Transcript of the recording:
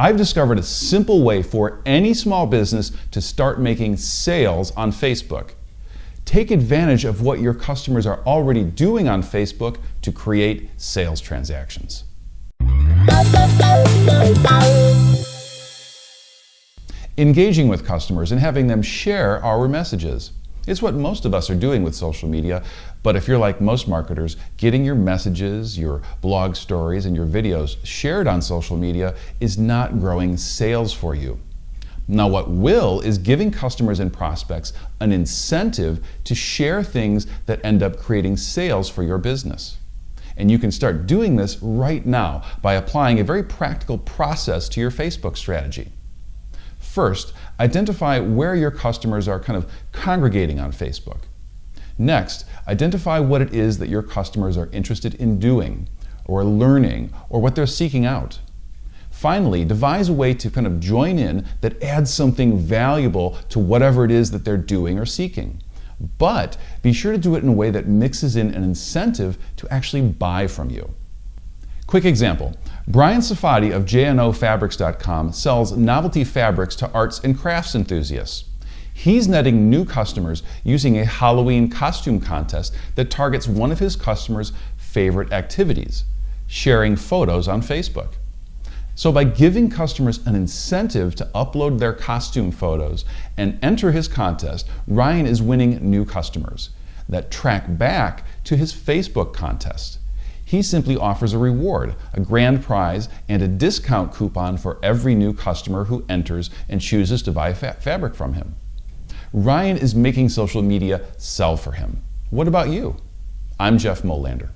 I've discovered a simple way for any small business to start making sales on Facebook. Take advantage of what your customers are already doing on Facebook to create sales transactions. Engaging with customers and having them share our messages. It's what most of us are doing with social media, but if you're like most marketers, getting your messages, your blog stories, and your videos shared on social media is not growing sales for you. Now what will is giving customers and prospects an incentive to share things that end up creating sales for your business. And you can start doing this right now by applying a very practical process to your Facebook strategy. First, identify where your customers are kind of congregating on Facebook. Next, identify what it is that your customers are interested in doing or learning or what they're seeking out. Finally, devise a way to kind of join in that adds something valuable to whatever it is that they're doing or seeking. But be sure to do it in a way that mixes in an incentive to actually buy from you. Quick example. Brian Safadi of jnofabrics.com sells novelty fabrics to arts and crafts enthusiasts. He's netting new customers using a Halloween costume contest that targets one of his customers' favorite activities, sharing photos on Facebook. So by giving customers an incentive to upload their costume photos and enter his contest, Ryan is winning new customers that track back to his Facebook contest. He simply offers a reward, a grand prize, and a discount coupon for every new customer who enters and chooses to buy fa fabric from him. Ryan is making social media sell for him. What about you? I'm Jeff Molander.